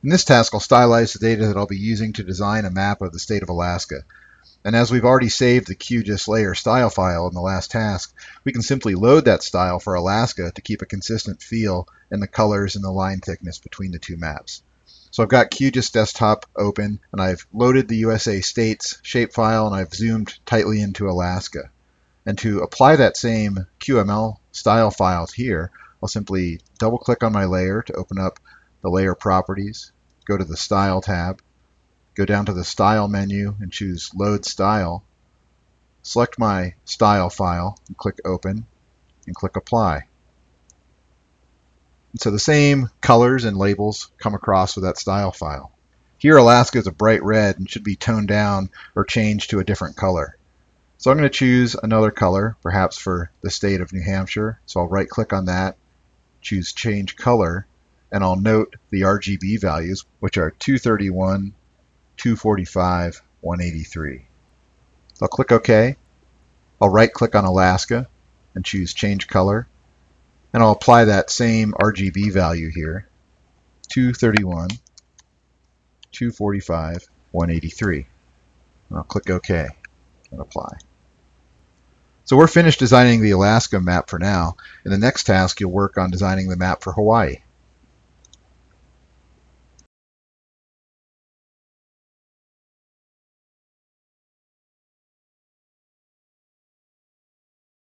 In this task, I'll stylize the data that I'll be using to design a map of the state of Alaska. And as we've already saved the QGIS layer style file in the last task, we can simply load that style for Alaska to keep a consistent feel in the colors and the line thickness between the two maps. So I've got QGIS desktop open and I've loaded the USA states shapefile and I've zoomed tightly into Alaska. And to apply that same QML style files here, I'll simply double click on my layer to open up the layer properties, go to the Style tab, go down to the Style menu and choose Load Style. Select my style file and click Open and click Apply. And so the same colors and labels come across with that style file. Here Alaska is a bright red and should be toned down or changed to a different color. So I'm going to choose another color, perhaps for the state of New Hampshire. So I'll right click on that, choose Change Color, and I'll note the RGB values, which are 231, 245, 183. I'll click OK. I'll right click on Alaska and choose Change Color. And I'll apply that same RGB value here, 231, 245, 183. And I'll click OK and apply. So we're finished designing the Alaska map for now. In the next task, you'll work on designing the map for Hawaii.